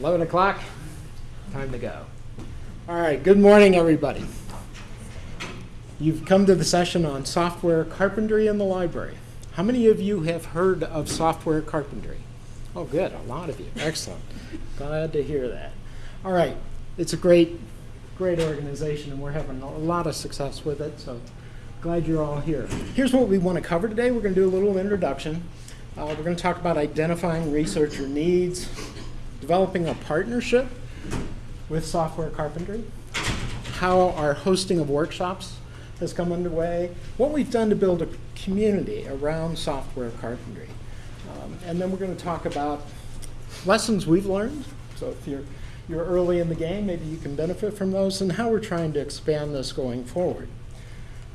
11 o'clock, time to go. All right, good morning, everybody. You've come to the session on software carpentry in the library. How many of you have heard of software carpentry? Oh, good, a lot of you. Excellent. Glad to hear that. All right, it's a great, great organization, and we're having a lot of success with it, so glad you're all here. Here's what we want to cover today. We're going to do a little introduction. Uh, we're going to talk about identifying researcher needs, developing a partnership with software carpentry, how our hosting of workshops has come underway, what we've done to build a community around software carpentry. Um, and then we're going to talk about lessons we've learned. So if you're, you're early in the game, maybe you can benefit from those, and how we're trying to expand this going forward.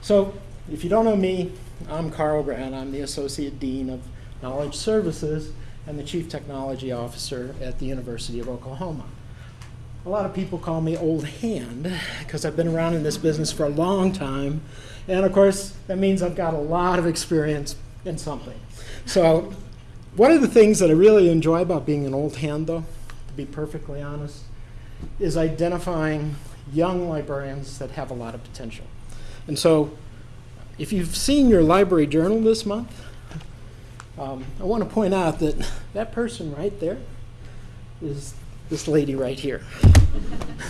So if you don't know me, I'm Carl Grant. I'm the Associate Dean of Knowledge Services and the Chief Technology Officer at the University of Oklahoma. A lot of people call me old hand because I've been around in this business for a long time. And of course, that means I've got a lot of experience in something. So one of the things that I really enjoy about being an old hand, though, to be perfectly honest, is identifying young librarians that have a lot of potential. And so if you've seen your library journal this month, um, I want to point out that that person right there is this lady right here,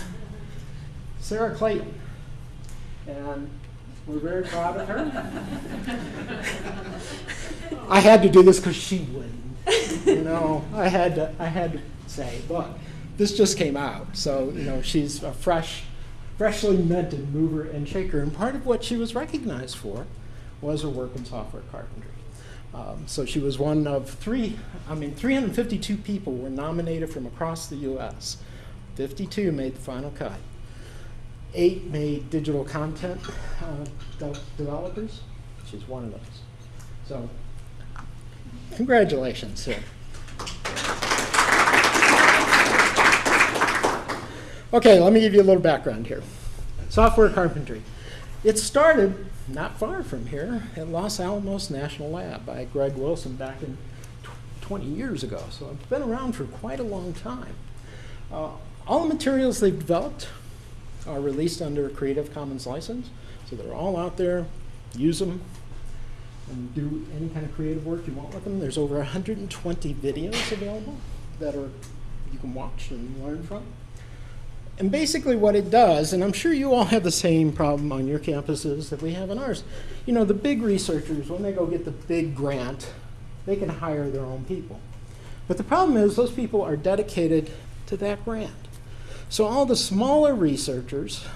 Sarah Clayton. And we're very proud of her. I had to do this because she wouldn't. You know, I had to, I had to say, look, this just came out. So, you know, she's a fresh, freshly minted mover and shaker. And part of what she was recognized for was her work in software carpentry. Um, so she was one of three, I mean, 352 people were nominated from across the US. 52 made the final cut. Eight made digital content uh, de developers. She's one of those. So, congratulations, sir. Okay, let me give you a little background here. Software carpentry. It started not far from here at Los Alamos National Lab by Greg Wilson back in 20 years ago. So it's been around for quite a long time. Uh, all the materials they've developed are released under a Creative Commons license. So they're all out there. Use them and do any kind of creative work you want with them. There's over 120 videos available that are you can watch and learn from. And basically what it does, and I'm sure you all have the same problem on your campuses that we have on ours, you know, the big researchers, when they go get the big grant, they can hire their own people. But the problem is those people are dedicated to that grant. So all the smaller researchers,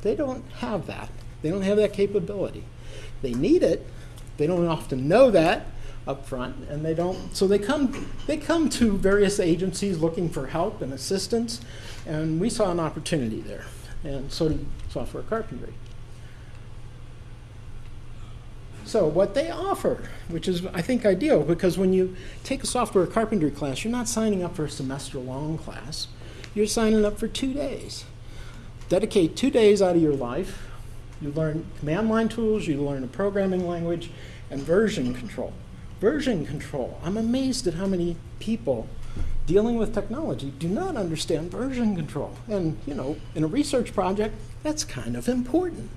they don't have that. They don't have that capability. They need it. They don't often know that up front, and they don't. So they come. They come to various agencies looking for help and assistance, and we saw an opportunity there, and so did software carpentry. So what they offer, which is I think ideal, because when you take a software carpentry class, you're not signing up for a semester long class. You're signing up for two days. Dedicate two days out of your life. You learn command line tools, you learn a programming language, and version control. Version control. I'm amazed at how many people dealing with technology do not understand version control. And, you know, in a research project, that's kind of important.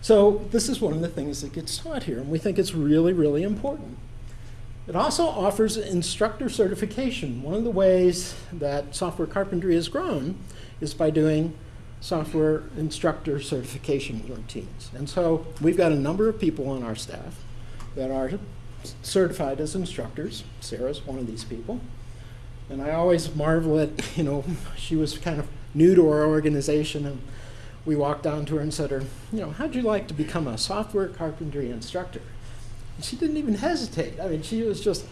So this is one of the things that gets taught here, and we think it's really, really important. It also offers instructor certification. One of the ways that software carpentry has grown is by doing software instructor certification routines. And so we've got a number of people on our staff that are certified as instructors. Sarah's one of these people. And I always marvel at, you know, she was kind of new to our organization and we walked down to her and said her, you know, how'd you like to become a software carpentry instructor? And she didn't even hesitate. I mean, she was just,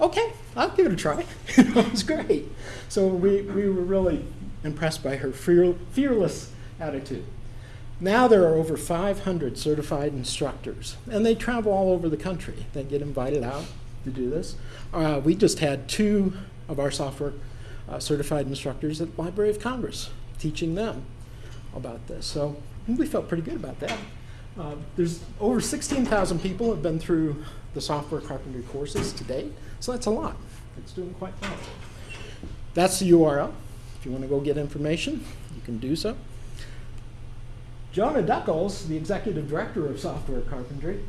okay, I'll give it a try. it was great. So we, we were really impressed by her fear, fearless attitude. Now there are over 500 certified instructors, and they travel all over the country. They get invited out to do this. Uh, we just had two of our software uh, certified instructors at Library of Congress, teaching them about this. So we felt pretty good about that. Uh, there's over 16,000 people have been through the software carpentry courses to date, so that's a lot. It's doing quite well. That's the URL. If you want to go get information, you can do so. Jonah Duckles, the executive director of software carpentry,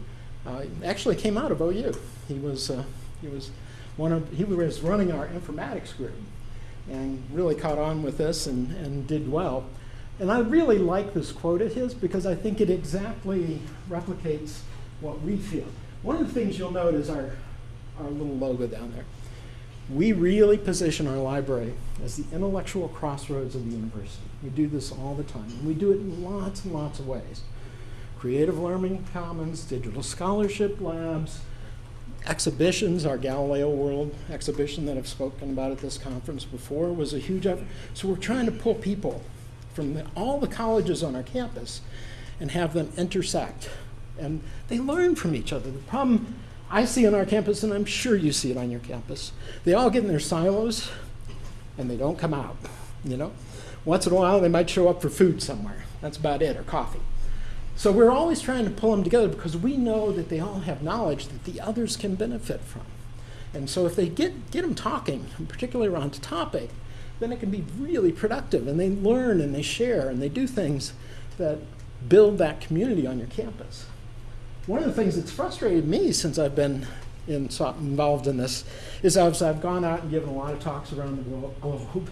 uh, actually came out of OU. He was, uh, he was one of, he was running our informatics group and really caught on with this and, and did well. And I really like this quote of his because I think it exactly replicates what we feel. One of the things you'll note is our, our little logo down there. We really position our library as the intellectual crossroads of the university. We do this all the time, and we do it in lots and lots of ways. Creative Learning Commons, digital scholarship labs, exhibitions, our Galileo World exhibition that I've spoken about at this conference before was a huge effort. So we're trying to pull people from the, all the colleges on our campus and have them intersect. And they learn from each other. The problem I see on our campus, and I'm sure you see it on your campus, they all get in their silos and they don't come out, you know? Once in a while, they might show up for food somewhere. That's about it, or coffee. So we're always trying to pull them together because we know that they all have knowledge that the others can benefit from. And so if they get, get them talking, particularly around a topic, then it can be really productive and they learn and they share and they do things that build that community on your campus. One of the things that's frustrated me since I've been in, involved in this is as I've gone out and given a lot of talks around the globe,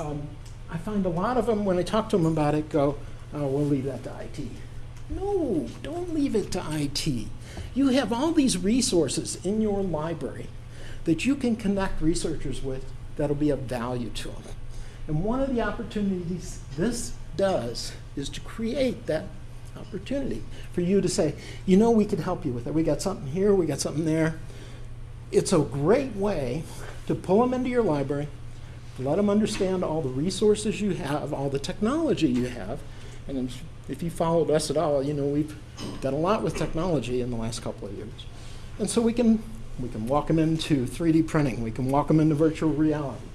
um, I find a lot of them, when I talk to them about it, go, oh, we'll leave that to IT. No, don't leave it to IT. You have all these resources in your library that you can connect researchers with that'll be of value to them. And one of the opportunities this does is to create that opportunity for you to say, you know, we could help you with it. We got something here, we got something there. It's a great way to pull them into your library, let them understand all the resources you have, all the technology you have, and if you followed us at all, you know we've done a lot with technology in the last couple of years. And so we can, we can walk them into 3D printing. We can walk them into virtual reality.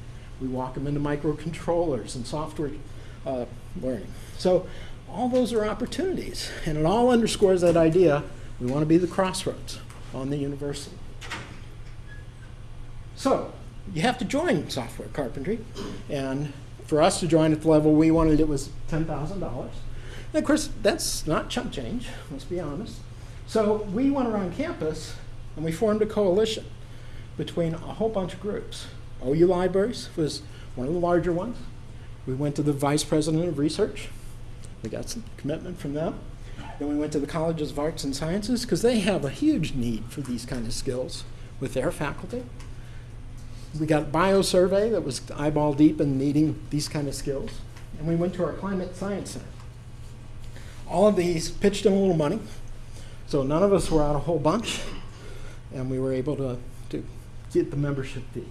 We walk them into microcontrollers and software uh, learning. So all those are opportunities. And it all underscores that idea we want to be the crossroads on the university. So you have to join software carpentry. And for us to join at the level we wanted, it was $10,000. And of course, that's not chump change, let's be honest. So we went around campus and we formed a coalition between a whole bunch of groups. OU Libraries was one of the larger ones. We went to the vice president of research. We got some commitment from them. Then we went to the colleges of arts and sciences because they have a huge need for these kind of skills with their faculty. We got biosurvey that was eyeball deep in needing these kind of skills. And we went to our climate science center all of these pitched in a little money. So none of us were out a whole bunch, and we were able to, to get the membership fee.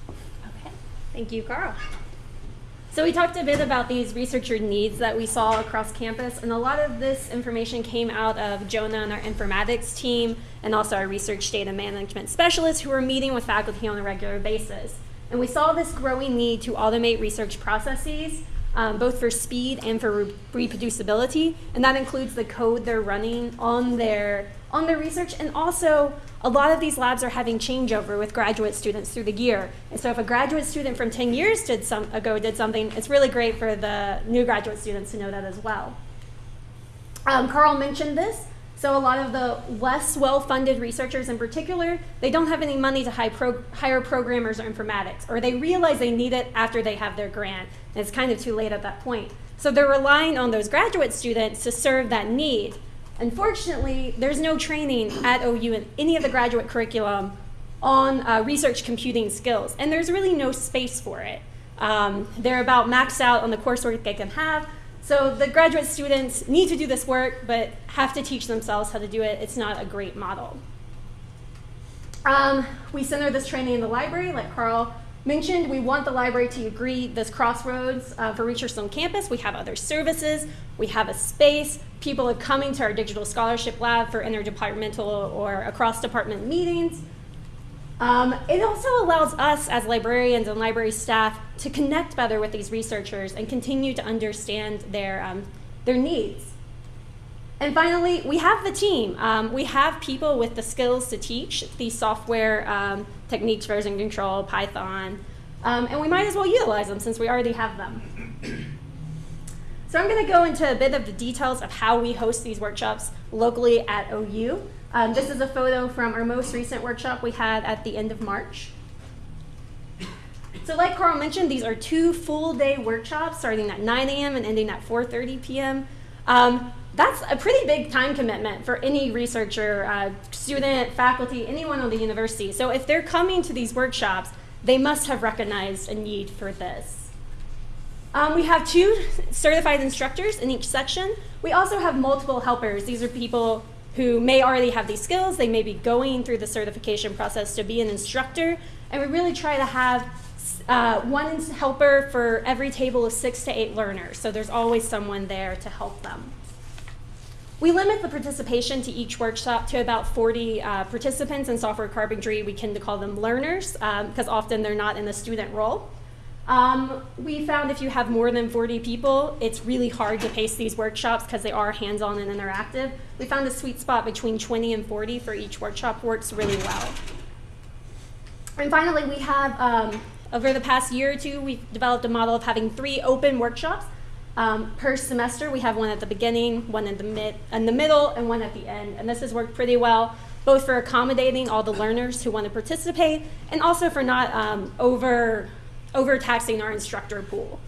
Okay, thank you, Carl. So we talked a bit about these researcher needs that we saw across campus, and a lot of this information came out of Jonah and our informatics team, and also our research data management specialists who were meeting with faculty on a regular basis. And we saw this growing need to automate research processes um, both for speed and for re reproducibility, and that includes the code they're running on their on their research, and also a lot of these labs are having changeover with graduate students through the year. And so if a graduate student from 10 years did some, ago did something, it's really great for the new graduate students to know that as well. Um, Carl mentioned this, so a lot of the less well-funded researchers in particular, they don't have any money to hire, pro hire programmers or informatics, or they realize they need it after they have their grant, and it's kind of too late at that point. So they're relying on those graduate students to serve that need. Unfortunately, there's no training at OU in any of the graduate curriculum on uh, research computing skills, and there's really no space for it. Um, they're about maxed out on the coursework they can have, so the graduate students need to do this work, but have to teach themselves how to do it. It's not a great model. Um, we center this training in the library, like Carl mentioned. We want the library to agree this crossroads uh, for researchers on campus. We have other services. We have a space. People are coming to our digital scholarship lab for interdepartmental or across department meetings. Um, it also allows us as librarians and library staff to connect better with these researchers and continue to understand their, um, their needs. And finally, we have the team. Um, we have people with the skills to teach these software um, techniques, version control, Python, Um, and we might as well utilize them since we already have them. So I'm going to go into a bit of the details of how we host these workshops locally at OU. Um, this is a photo from our most recent workshop we had at the end of March. So like Carl mentioned, these are two full day workshops starting at 9 a.m. and ending at 4.30 p.m. Um, that's a pretty big time commitment for any researcher, uh, student, faculty, anyone on the university. So if they're coming to these workshops, they must have recognized a need for this. Um, we have two certified instructors in each section. We also have multiple helpers. These are people who may already have these skills. They may be going through the certification process to be an instructor. And we really try to have uh, one helper for every table of six to eight learners. So there's always someone there to help them. We limit the participation to each workshop to about 40 uh, participants in software carpentry. We tend to call them learners because um, often they're not in the student role. Um, we found if you have more than 40 people, it's really hard to pace these workshops because they are hands-on and interactive. We found a sweet spot between 20 and 40 for each workshop works really well. And finally, we have, um, over the past year or two, we've developed a model of having three open workshops um, per semester. We have one at the beginning, one in the, mid, in the middle, and one at the end. And this has worked pretty well, both for accommodating all the learners who want to participate, and also for not um, over overtaxing our instructor pool.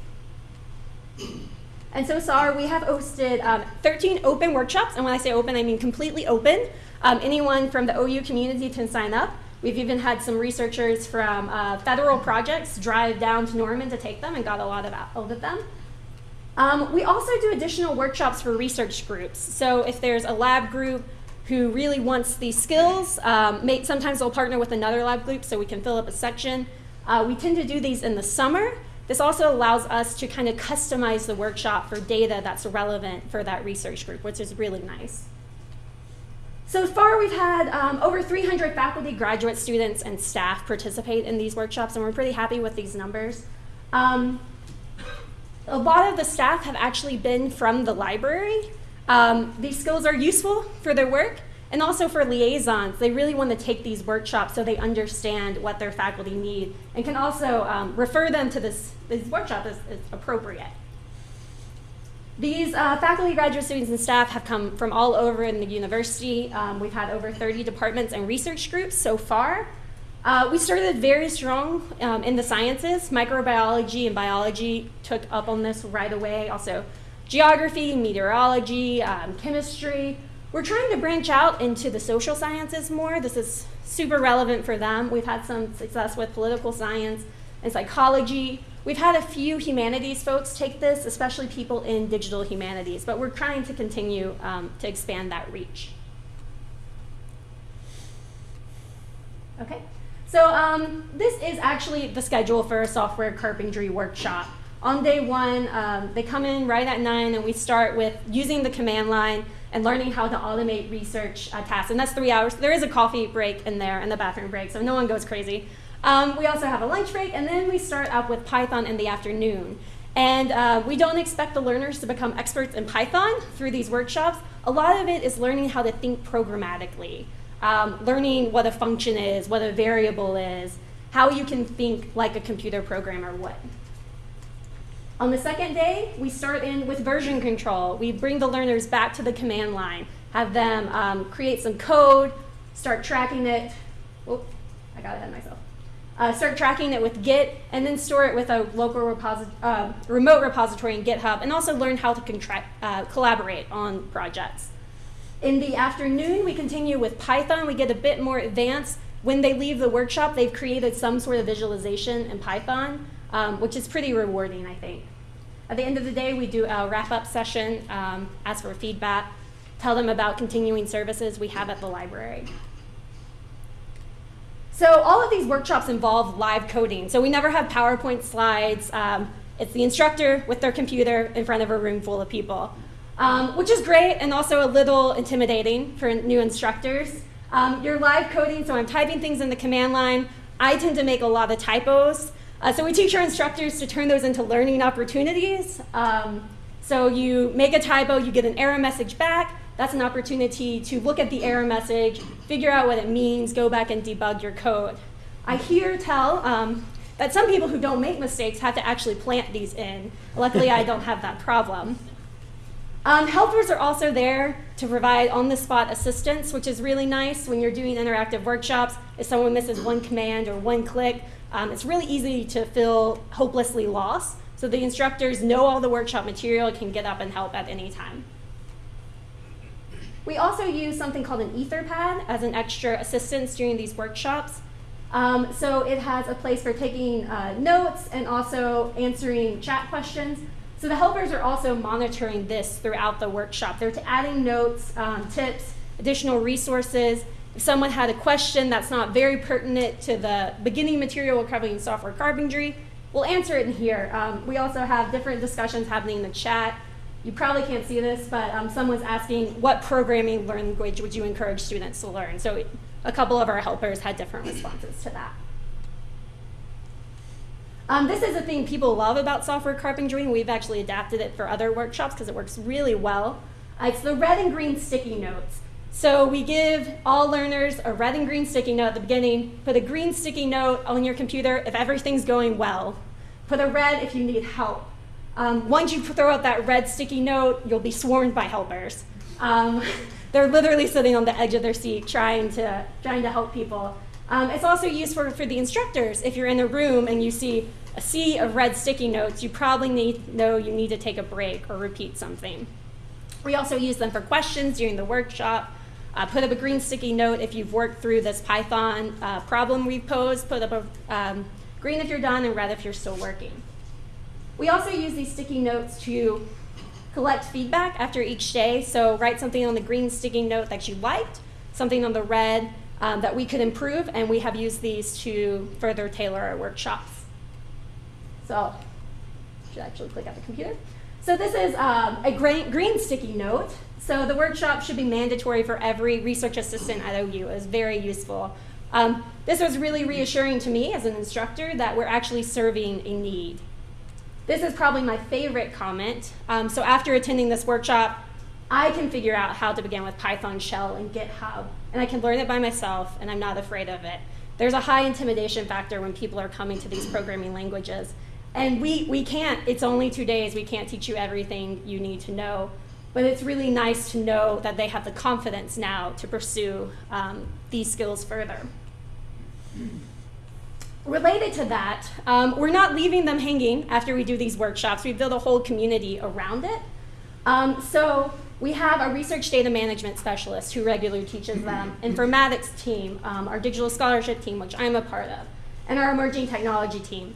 And so far, we have hosted um, 13 open workshops, and when I say open, I mean completely open. Um, anyone from the OU community can sign up. We've even had some researchers from uh, federal projects drive down to Norman to take them and got a lot of out of them. Um, we also do additional workshops for research groups. So if there's a lab group who really wants these skills, um, may, sometimes they'll partner with another lab group so we can fill up a section. Uh, we tend to do these in the summer. This also allows us to kind of customize the workshop for data that's relevant for that research group, which is really nice. So far, we've had um, over 300 faculty, graduate students, and staff participate in these workshops, and we're pretty happy with these numbers. Um, a lot of the staff have actually been from the library. Um, these skills are useful for their work, and also for liaisons, they really want to take these workshops so they understand what their faculty need and can also um, refer them to this, this workshop as, as appropriate. These uh, faculty, graduate students, and staff have come from all over in the university. Um, we've had over 30 departments and research groups so far. Uh, we started very strong um, in the sciences. Microbiology and biology took up on this right away. Also, geography, meteorology, um, chemistry, we're trying to branch out into the social sciences more. This is super relevant for them. We've had some success with political science and psychology. We've had a few humanities folks take this, especially people in digital humanities, but we're trying to continue um, to expand that reach. Okay, so um, this is actually the schedule for a software carpentry workshop. On day one, um, they come in right at 9 and we start with using the command line and learning how to automate research uh, tasks. And that's three hours. There is a coffee break in there and the bathroom break, so no one goes crazy. Um, we also have a lunch break, and then we start up with Python in the afternoon. And uh, we don't expect the learners to become experts in Python through these workshops. A lot of it is learning how to think programmatically, um, learning what a function is, what a variable is, how you can think like a computer programmer would. On the second day, we start in with version control. We bring the learners back to the command line, have them um, create some code, start tracking it. Whoop, I got ahead of myself. Uh, start tracking it with Git, and then store it with a local reposi uh, remote repository in GitHub, and also learn how to uh, collaborate on projects. In the afternoon, we continue with Python. We get a bit more advanced. When they leave the workshop, they've created some sort of visualization in Python um, which is pretty rewarding, I think. At the end of the day, we do a wrap-up session, um, ask for feedback, tell them about continuing services we have at the library. So all of these workshops involve live coding. So we never have PowerPoint slides. Um, it's the instructor with their computer in front of a room full of people, um, which is great and also a little intimidating for new instructors. Um, you're live coding, so I'm typing things in the command line. I tend to make a lot of typos. Uh, so we teach our instructors to turn those into learning opportunities. Um, so you make a typo, you get an error message back. That's an opportunity to look at the error message, figure out what it means, go back and debug your code. I hear tell um, that some people who don't make mistakes have to actually plant these in. Luckily, I don't have that problem. Um, helpers are also there to provide on-the-spot assistance, which is really nice when you're doing interactive workshops. If someone misses one command or one click, um, it's really easy to feel hopelessly lost. So the instructors know all the workshop material, can get up and help at any time. We also use something called an Etherpad as an extra assistance during these workshops. Um, so it has a place for taking uh, notes and also answering chat questions. So the helpers are also monitoring this throughout the workshop. They're adding notes, um, tips, additional resources. Someone had a question that's not very pertinent to the beginning material we're covering software carpentry, we'll answer it in here. Um, we also have different discussions happening in the chat. You probably can't see this, but um, someone's asking what programming language would you encourage students to learn? So a couple of our helpers had different responses to that. Um, this is a thing people love about software carpentry, we've actually adapted it for other workshops because it works really well. Uh, it's the red and green sticky notes. So we give all learners a red and green sticky note at the beginning. Put a green sticky note on your computer if everything's going well. Put a red if you need help. Um, once you throw out that red sticky note, you'll be swarmed by helpers. Um, they're literally sitting on the edge of their seat trying to, trying to help people. Um, it's also used for, for the instructors. If you're in a room and you see a sea of red sticky notes, you probably need, know you need to take a break or repeat something. We also use them for questions during the workshop. Uh, put up a green sticky note if you've worked through this Python uh, problem we've posed. Put up a um, green if you're done and red if you're still working. We also use these sticky notes to collect feedback after each day. So write something on the green sticky note that you liked, something on the red um, that we could improve, and we have used these to further tailor our workshops. So, should actually click at the computer. So this is um, a green, green sticky note. So the workshop should be mandatory for every research assistant at OU. It was very useful. Um, this was really reassuring to me as an instructor that we're actually serving a need. This is probably my favorite comment. Um, so after attending this workshop, I can figure out how to begin with Python shell and GitHub, and I can learn it by myself, and I'm not afraid of it. There's a high intimidation factor when people are coming to these programming languages. And we, we can't, it's only two days, we can't teach you everything you need to know. But it's really nice to know that they have the confidence now to pursue um, these skills further. Related to that, um, we're not leaving them hanging after we do these workshops. We build a whole community around it. Um, so we have a research data management specialist who regularly teaches them, informatics team, um, our digital scholarship team, which I'm a part of, and our emerging technology team.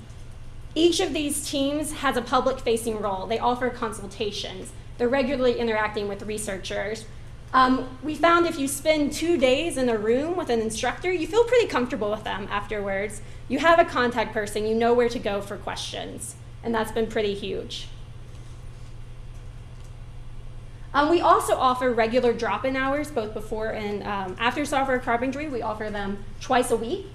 Each of these teams has a public facing role. They offer consultations. They're regularly interacting with researchers. Um, we found if you spend two days in a room with an instructor, you feel pretty comfortable with them afterwards. You have a contact person, you know where to go for questions, and that's been pretty huge. Um, we also offer regular drop-in hours, both before and um, after software carpentry. We offer them twice a week.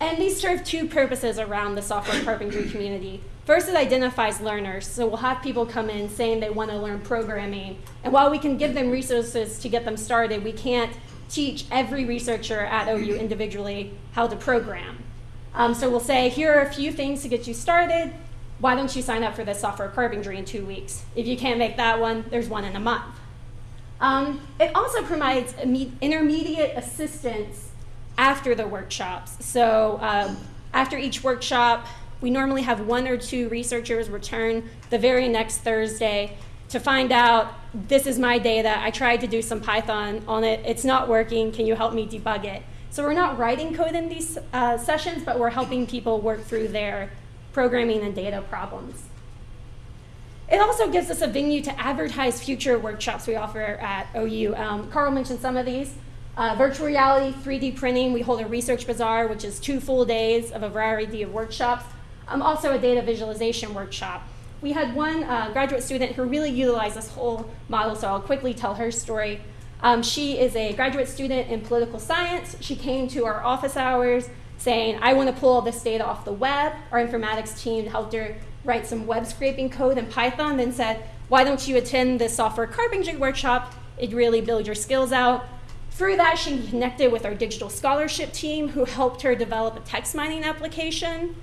And these serve two purposes around the software carpentry community. First, it identifies learners. So we'll have people come in saying they want to learn programming. And while we can give them resources to get them started, we can't teach every researcher at OU individually how to program. Um, so we'll say, here are a few things to get you started. Why don't you sign up for this software carpentry in two weeks? If you can't make that one, there's one in a month. Um, it also provides intermediate assistance after the workshops. So um, after each workshop, we normally have one or two researchers return the very next Thursday to find out this is my data. I tried to do some Python on it. It's not working. Can you help me debug it? So we're not writing code in these uh, sessions, but we're helping people work through their programming and data problems. It also gives us a venue to advertise future workshops we offer at OU. Um, Carl mentioned some of these. Uh, virtual reality, 3D printing, we hold a research bazaar, which is two full days of a variety of workshops. Um, also a data visualization workshop. We had one uh, graduate student who really utilized this whole model, so I'll quickly tell her story. Um, she is a graduate student in political science. She came to our office hours saying, I want to pull all this data off the web. Our informatics team helped her write some web scraping code in Python, then said, why don't you attend this software carpentry workshop? It really build your skills out. Through that, she connected with our digital scholarship team who helped her develop a text mining application.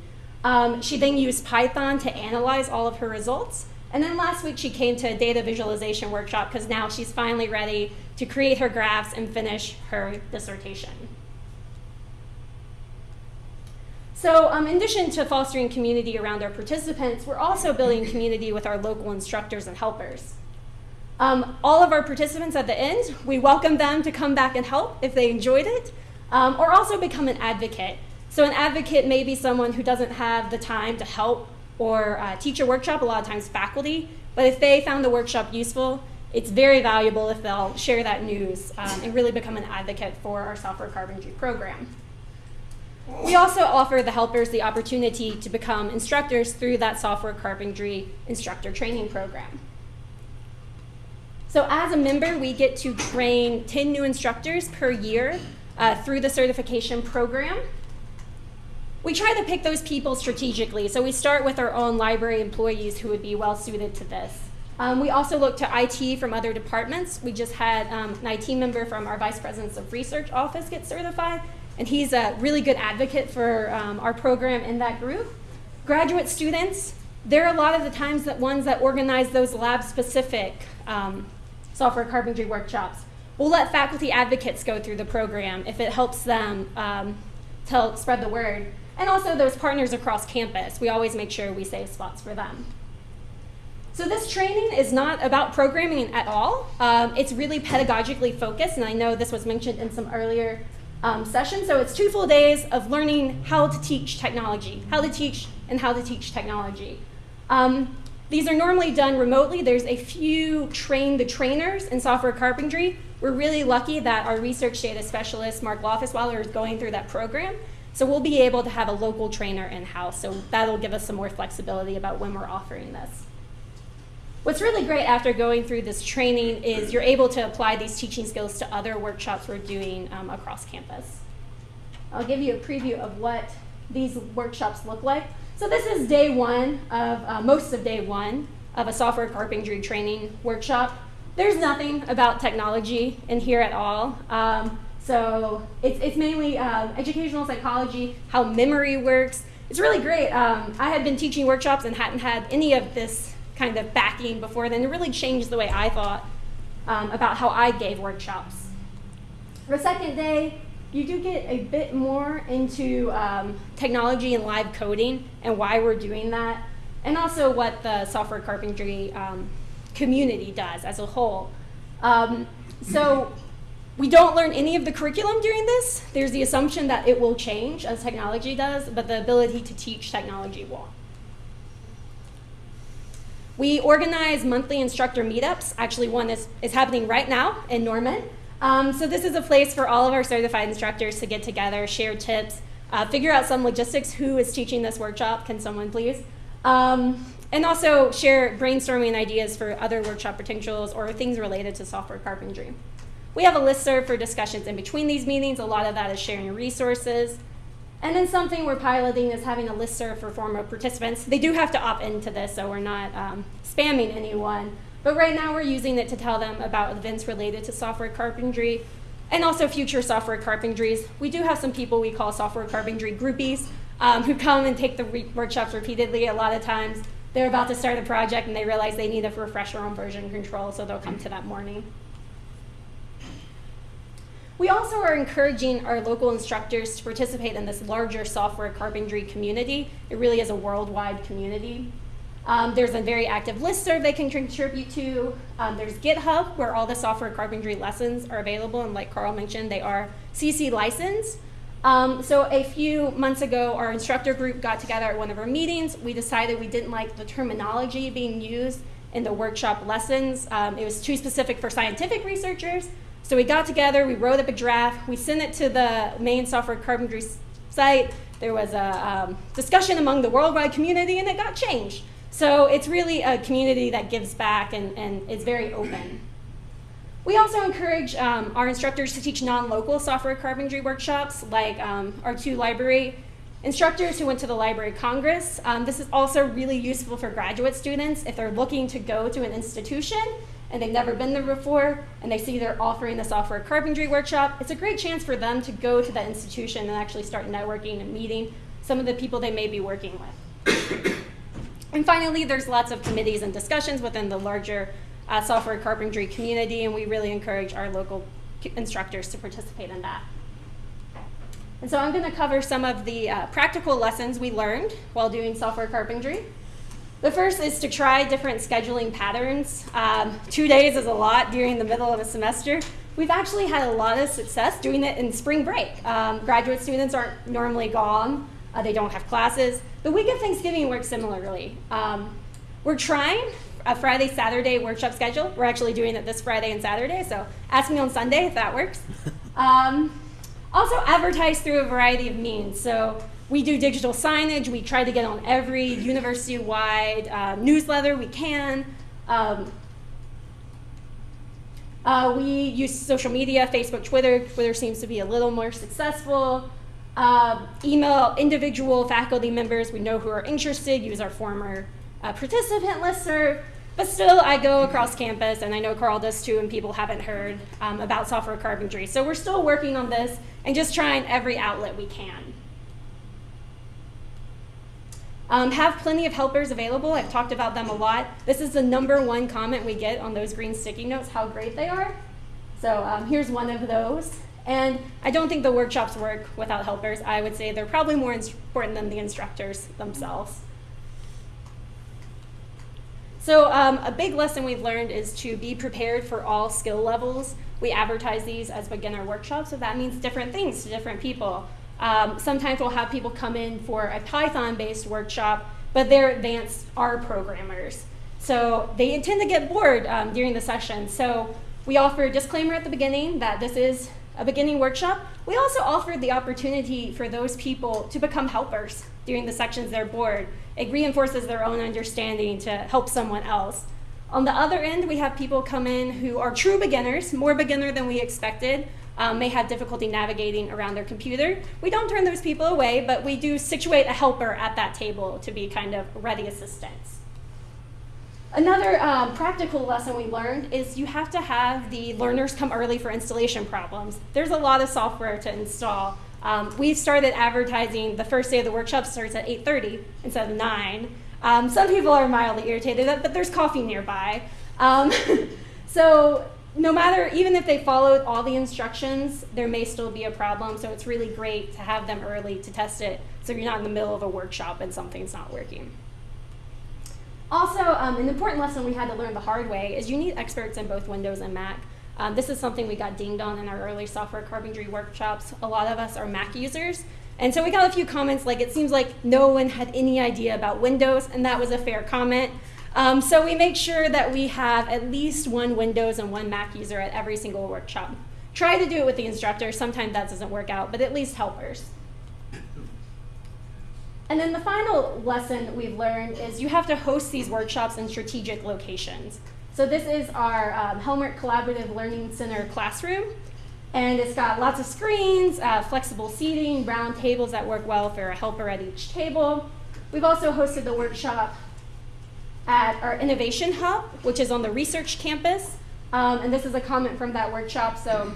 Um, she then used Python to analyze all of her results. And then last week she came to a data visualization workshop because now she's finally ready to create her graphs and finish her dissertation. So um, in addition to fostering community around our participants, we're also building community with our local instructors and helpers. Um, all of our participants at the end, we welcome them to come back and help if they enjoyed it, um, or also become an advocate. So an advocate may be someone who doesn't have the time to help or uh, teach a workshop, a lot of times faculty, but if they found the workshop useful, it's very valuable if they'll share that news um, and really become an advocate for our software carpentry program. We also offer the helpers the opportunity to become instructors through that software carpentry instructor training program. So as a member, we get to train 10 new instructors per year uh, through the certification program. We try to pick those people strategically. So we start with our own library employees who would be well suited to this. Um, we also look to IT from other departments. We just had um, an IT member from our Vice Presidents of Research office get certified, and he's a really good advocate for um, our program in that group. Graduate students, they're a lot of the times that ones that organize those lab-specific um, software carpentry workshops. We'll let faculty advocates go through the program if it helps them um, to spread the word. And also those partners across campus, we always make sure we save spots for them. So this training is not about programming at all. Um, it's really pedagogically focused, and I know this was mentioned in some earlier um, session. So it's two full days of learning how to teach technology, how to teach and how to teach technology. Um, these are normally done remotely. There's a few train the trainers in software carpentry. We're really lucky that our research data specialist, Mark Laufersweiler, is going through that program. So we'll be able to have a local trainer in-house. So that'll give us some more flexibility about when we're offering this. What's really great after going through this training is you're able to apply these teaching skills to other workshops we're doing um, across campus. I'll give you a preview of what these workshops look like. So this is day one of, uh, most of day one of a software carpentry training workshop. There's nothing about technology in here at all. Um, so it's, it's mainly uh, educational psychology, how memory works. It's really great. Um, I had been teaching workshops and hadn't had any of this kind of backing before then. It really changed the way I thought um, about how I gave workshops. The second day, you do get a bit more into um, technology and live coding and why we're doing that, and also what the software carpentry um, community does as a whole. Um, so we don't learn any of the curriculum during this. There's the assumption that it will change as technology does, but the ability to teach technology won't. We organize monthly instructor meetups. Actually, one is, is happening right now in Norman. Um, so this is a place for all of our certified instructors to get together, share tips, uh, figure out some logistics. Who is teaching this workshop? Can someone please? Um, and also share brainstorming ideas for other workshop potentials or things related to software carpentry. We have a listserv for discussions in between these meetings. A lot of that is sharing resources. And then something we're piloting is having a listserv for former participants. They do have to opt into this, so we're not um, spamming anyone. But right now we're using it to tell them about events related to software carpentry and also future software carpentries. We do have some people we call software carpentry groupies um, who come and take the re workshops repeatedly. A lot of times they're about to start a project and they realize they need a refresher on version control, so they'll come to that morning. We also are encouraging our local instructors to participate in this larger software carpentry community. It really is a worldwide community. Um, there's a very active listserv they can contribute to. Um, there's GitHub, where all the software carpentry lessons are available, and like Carl mentioned, they are CC licensed. Um, so a few months ago, our instructor group got together at one of our meetings. We decided we didn't like the terminology being used in the workshop lessons. Um, it was too specific for scientific researchers, so we got together, we wrote up a draft, we sent it to the main software carpentry site. There was a um, discussion among the worldwide community and it got changed. So it's really a community that gives back and, and is very open. We also encourage um, our instructors to teach non-local software carpentry workshops, like um, our two library instructors who went to the Library Congress. Um, this is also really useful for graduate students if they're looking to go to an institution and they've never been there before, and they see they're offering the software carpentry workshop, it's a great chance for them to go to that institution and actually start networking and meeting some of the people they may be working with. And finally, there's lots of committees and discussions within the larger uh, software carpentry community, and we really encourage our local instructors to participate in that. And so I'm going to cover some of the uh, practical lessons we learned while doing software carpentry. The first is to try different scheduling patterns. Um, two days is a lot during the middle of a semester. We've actually had a lot of success doing it in spring break. Um, graduate students aren't normally gone. Uh, they don't have classes. The week of Thanksgiving works similarly. Um, we're trying a Friday, Saturday workshop schedule. We're actually doing it this Friday and Saturday, so ask me on Sunday if that works. Um, also, advertise through a variety of means. So we do digital signage. We try to get on every university-wide uh, newsletter we can. Um, uh, we use social media, Facebook, Twitter. Twitter seems to be a little more successful. Uh, email individual faculty members we know who are interested, use our former uh, participant listserv. But still, I go across campus, and I know Carl does too, and people haven't heard um, about software carpentry. So we're still working on this and just trying every outlet we can. Um, have plenty of helpers available. I've talked about them a lot. This is the number one comment we get on those green sticky notes, how great they are. So um, here's one of those. And I don't think the workshops work without helpers. I would say they're probably more important than the instructors themselves. So um, a big lesson we've learned is to be prepared for all skill levels. We advertise these as beginner workshops, so that means different things to different people. Um, sometimes we'll have people come in for a Python-based workshop, but they're advanced R programmers. So they intend to get bored um, during the session. So we offer a disclaimer at the beginning that this is a beginning workshop. We also offered the opportunity for those people to become helpers during the sections they're bored. It reinforces their own understanding to help someone else. On the other end, we have people come in who are true beginners, more beginner than we expected, um, may have difficulty navigating around their computer. We don't turn those people away, but we do situate a helper at that table to be kind of ready assistance. Another um, practical lesson we learned is you have to have the learners come early for installation problems. There's a lot of software to install. Um, we started advertising the first day of the workshop starts at 8.30 instead of 9. Um, some people are mildly irritated, but there's coffee nearby. Um, so no matter, even if they followed all the instructions, there may still be a problem. So it's really great to have them early to test it so you're not in the middle of a workshop and something's not working. Also, um, an important lesson we had to learn the hard way is you need experts in both Windows and Mac. Um, this is something we got dinged on in our early software carpentry workshops. A lot of us are Mac users. And so we got a few comments like, it seems like no one had any idea about Windows, and that was a fair comment. Um, so we make sure that we have at least one Windows and one Mac user at every single workshop. Try to do it with the instructor. Sometimes that doesn't work out, but at least helpers. And then the final lesson we've learned is you have to host these workshops in strategic locations. So this is our um, Helmerich Collaborative Learning Center classroom. And it's got lots of screens, uh, flexible seating, round tables that work well for a helper at each table. We've also hosted the workshop at our Innovation Hub, which is on the research campus. Um, and this is a comment from that workshop. So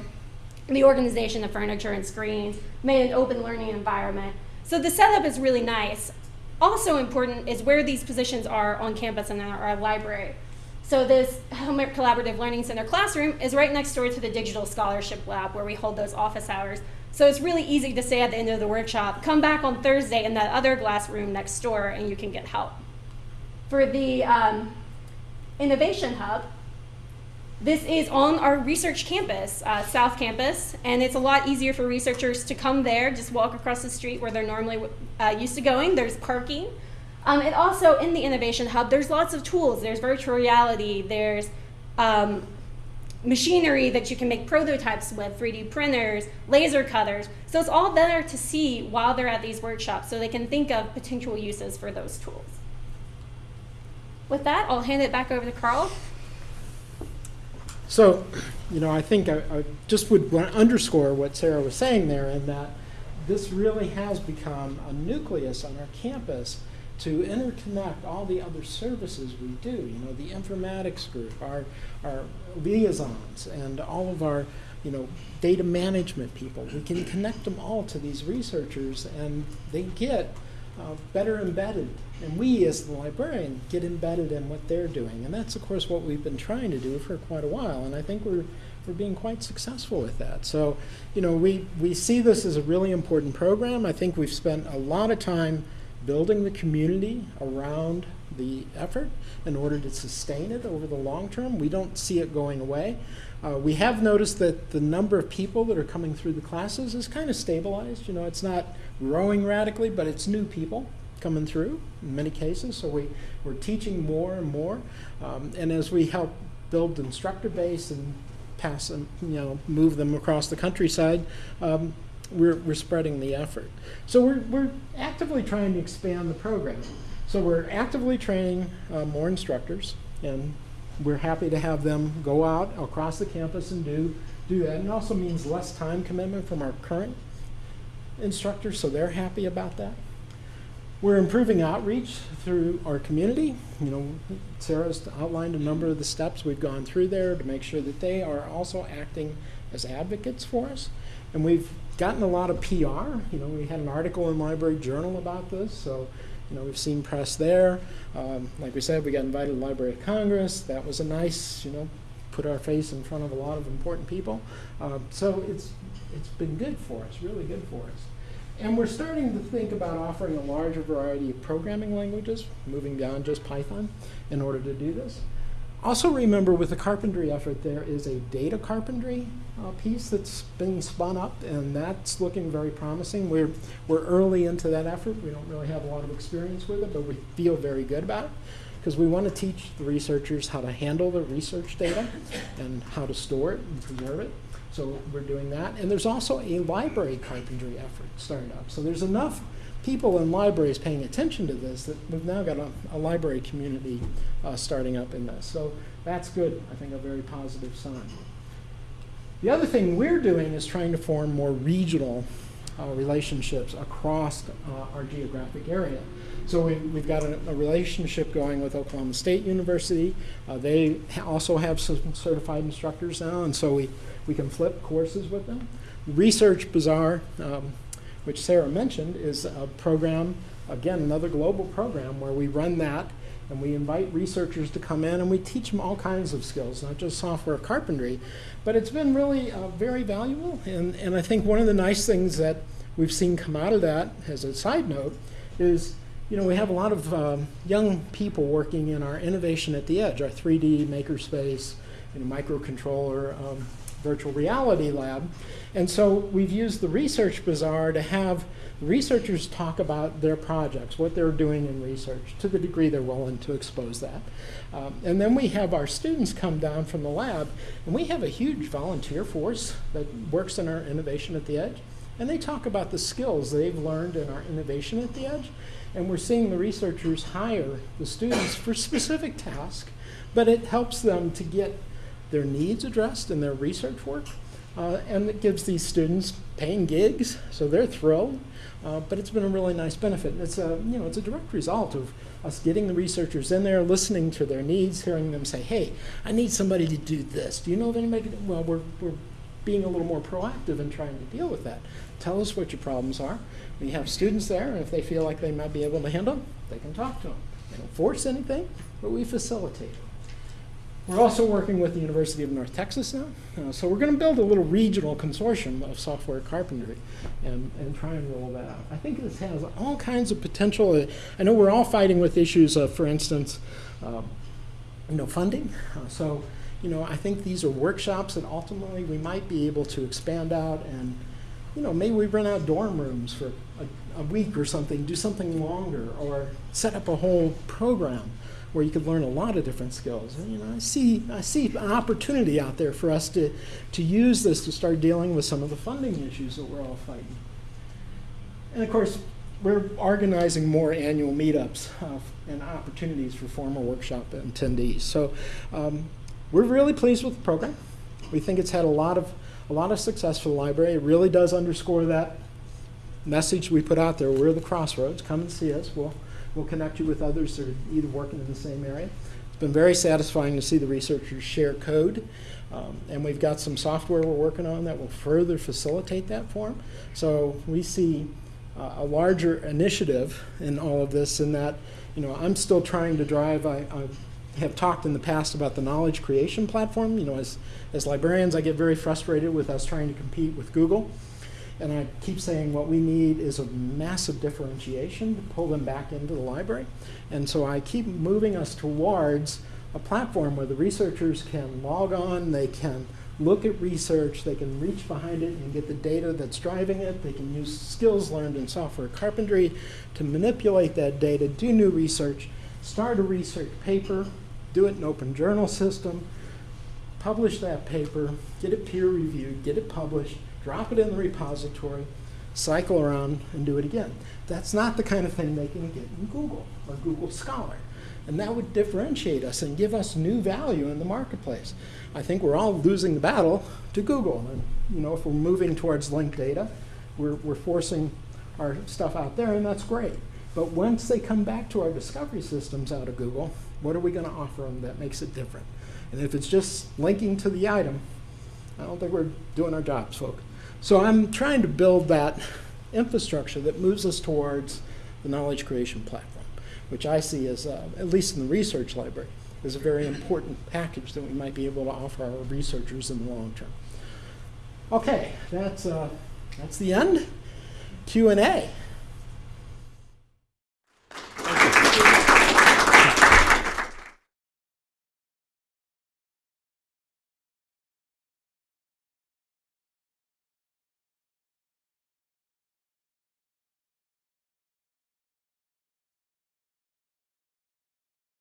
the organization of furniture and screens made an open learning environment so the setup is really nice. Also important is where these positions are on campus and in our, library. So this Collaborative Learning Center classroom is right next door to the Digital Scholarship Lab where we hold those office hours. So it's really easy to say at the end of the workshop, come back on Thursday in that other glass room next door and you can get help. For the um, Innovation Hub, this is on our research campus, uh, South Campus, and it's a lot easier for researchers to come there, just walk across the street where they're normally uh, used to going. There's parking. Um, and also in the Innovation Hub, there's lots of tools. There's virtual reality, there's um, machinery that you can make prototypes with, 3D printers, laser cutters. So it's all there to see while they're at these workshops so they can think of potential uses for those tools. With that, I'll hand it back over to Carl. So, you know, I think I, I just would underscore what Sarah was saying there in that this really has become a nucleus on our campus to interconnect all the other services we do. You know, the informatics group, our, our liaisons, and all of our you know, data management people. We can connect them all to these researchers, and they get uh, better embedded. And we, as the librarian, get embedded in what they're doing. And that's, of course, what we've been trying to do for quite a while. And I think we're, we're being quite successful with that. So, you know, we, we see this as a really important program. I think we've spent a lot of time building the community around the effort in order to sustain it over the long term. We don't see it going away. Uh, we have noticed that the number of people that are coming through the classes is kind of stabilized. You know, it's not growing radically, but it's new people coming through in many cases. So we, we're teaching more and more. Um, and as we help build the instructor base and pass them, you know, move them across the countryside, um, we're, we're spreading the effort. So we're, we're actively trying to expand the program. So we're actively training uh, more instructors, and we're happy to have them go out across the campus and do, do that. And it also means less time commitment from our current instructors, so they're happy about that. We're improving outreach through our community. You know, Sarah's outlined a number of the steps we've gone through there to make sure that they are also acting as advocates for us. And we've gotten a lot of PR. You know, we had an article in Library Journal about this, so you know, we've seen press there. Um, like we said, we got invited to the Library of Congress. That was a nice, you know, put our face in front of a lot of important people. Um, so it's it's been good for us, really good for us. And we're starting to think about offering a larger variety of programming languages, moving beyond just Python, in order to do this. Also remember with the carpentry effort, there is a data carpentry uh, piece that's been spun up, and that's looking very promising. We're, we're early into that effort. We don't really have a lot of experience with it, but we feel very good about it because we want to teach the researchers how to handle the research data and how to store it and preserve it. So we're doing that. And there's also a library carpentry effort starting up. So there's enough people in libraries paying attention to this that we've now got a, a library community uh, starting up in this. So that's good, I think a very positive sign. The other thing we're doing is trying to form more regional uh, relationships across uh, our geographic area. So we, we've got a, a, relationship going with Oklahoma State University. Uh, they ha also have some certified instructors now, and so we, we can flip courses with them. Research Bazaar, um, which Sarah mentioned, is a program, again, another global program where we run that and we invite researchers to come in and we teach them all kinds of skills, not just software carpentry. But it's been really uh, very valuable. And, and I think one of the nice things that we've seen come out of that, as a side note, is you know, we have a lot of um, young people working in our innovation at the edge, our 3D makerspace, you know, microcontroller, um, virtual reality lab. And so we've used the Research Bazaar to have researchers talk about their projects, what they're doing in research, to the degree they're willing to expose that. Um, and then we have our students come down from the lab, and we have a huge volunteer force that works in our Innovation at the Edge. And they talk about the skills they've learned in our Innovation at the Edge. And we're seeing the researchers hire the students for specific tasks, but it helps them to get their needs addressed in their research work. Uh, and it gives these students paying gigs, so they're thrilled. Uh, but it's been a really nice benefit. It's a, you know, it's a direct result of us getting the researchers in there, listening to their needs, hearing them say, hey, I need somebody to do this. Do you know of anybody? Well, we're, we're being a little more proactive in trying to deal with that. Tell us what your problems are. We have students there, and if they feel like they might be able to handle them, they can talk to them. They don't force anything, but we facilitate. We're also working with the University of North Texas now. Uh, so we're going to build a little regional consortium of software carpentry and, and try and roll that out. I think this has all kinds of potential. I know we're all fighting with issues of, for instance, uh, you know, funding. Uh, so, you know, I think these are workshops that ultimately we might be able to expand out and, you know, maybe we rent out dorm rooms for a, a week or something, do something longer, or set up a whole program where you could learn a lot of different skills. And, you know, I see, I see an opportunity out there for us to, to use this to start dealing with some of the funding issues that we're all fighting. And of course, we're organizing more annual meetups uh, and opportunities for former workshop attendees. So um, we're really pleased with the program. We think it's had a lot of a lot of success for the library. It really does underscore that message we put out there. We're the crossroads. Come and see us. We'll We'll connect you with others that are either working in the same area. It's been very satisfying to see the researchers share code. Um, and we've got some software we're working on that will further facilitate that for them. So we see uh, a larger initiative in all of this in that, you know, I'm still trying to drive, I, I have talked in the past about the knowledge creation platform. You know, as, as librarians, I get very frustrated with us trying to compete with Google. And I keep saying what we need is a massive differentiation to pull them back into the library. And so I keep moving us towards a platform where the researchers can log on, they can look at research, they can reach behind it and get the data that's driving it. They can use skills learned in software carpentry to manipulate that data, do new research, start a research paper, do it in open journal system, publish that paper, get it peer reviewed, get it published, drop it in the repository, cycle around and do it again. That's not the kind of thing they can get in Google or Google Scholar. And that would differentiate us and give us new value in the marketplace. I think we're all losing the battle to Google. And you know, if we're moving towards linked data, we're, we're forcing our stuff out there, and that's great. But once they come back to our discovery systems out of Google, what are we going to offer them that makes it different? And if it's just linking to the item, I don't think we're doing our jobs, folks. So I'm trying to build that infrastructure that moves us towards the knowledge creation platform, which I see as, uh, at least in the research library, is a very important package that we might be able to offer our researchers in the long term. Okay, that's, uh, that's the end. Q&A.